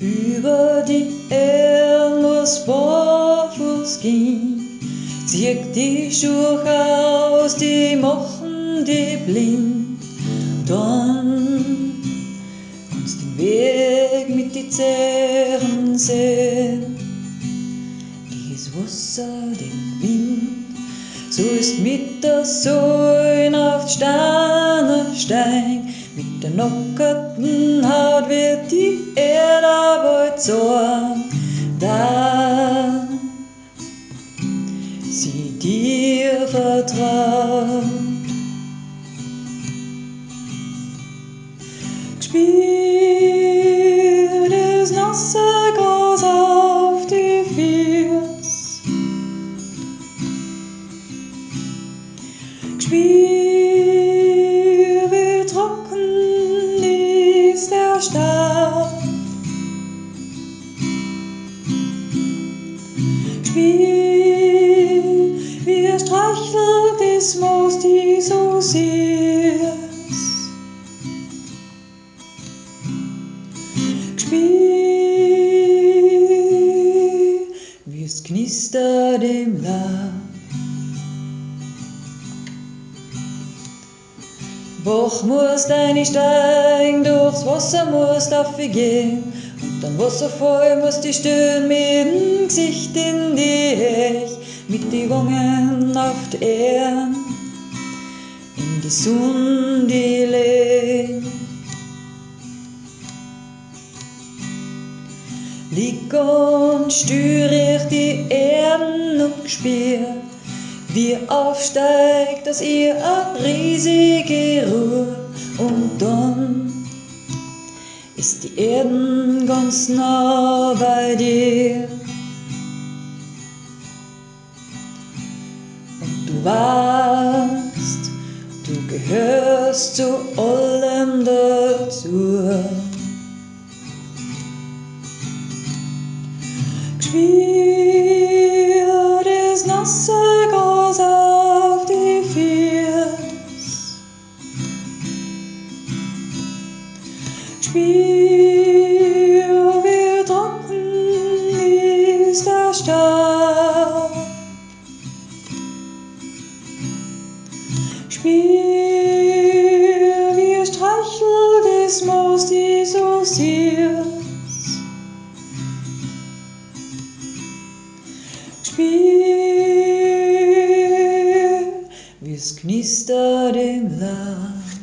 Über die muss barfuß gehen, zieh die Schuhe aus, die machen die blind. Dann kannst den Weg mit die Zähren sehen, dieses Wasser, den Wind, so ist mit der Säune auf Sterne steig, mit der nockerten Haut Sorgen, da sie dir vertraut. Spiel das nasse Gras auf die Füße. Spiel wie trocken ist der Stab. Spiel wie es streichelt des Moos, die so. Spiel, wie es knistert im Laub. Bach musst deine steigen, durchs Wasser musst gehen und dann Wasserfall musst die stöhnen mit mit die Wangen auf die Erde, in die Sonne, die lehnt. Lieg und stür ich die Erden und spür, wie aufsteigt aus ihr eine riesige Ruhe und dann ist die Erden ganz nah bei dir. Du weißt, du gehörst zu allem dazu. Spiel das nasse Gras auf die Füße. Spiel Wie es knistert im Land.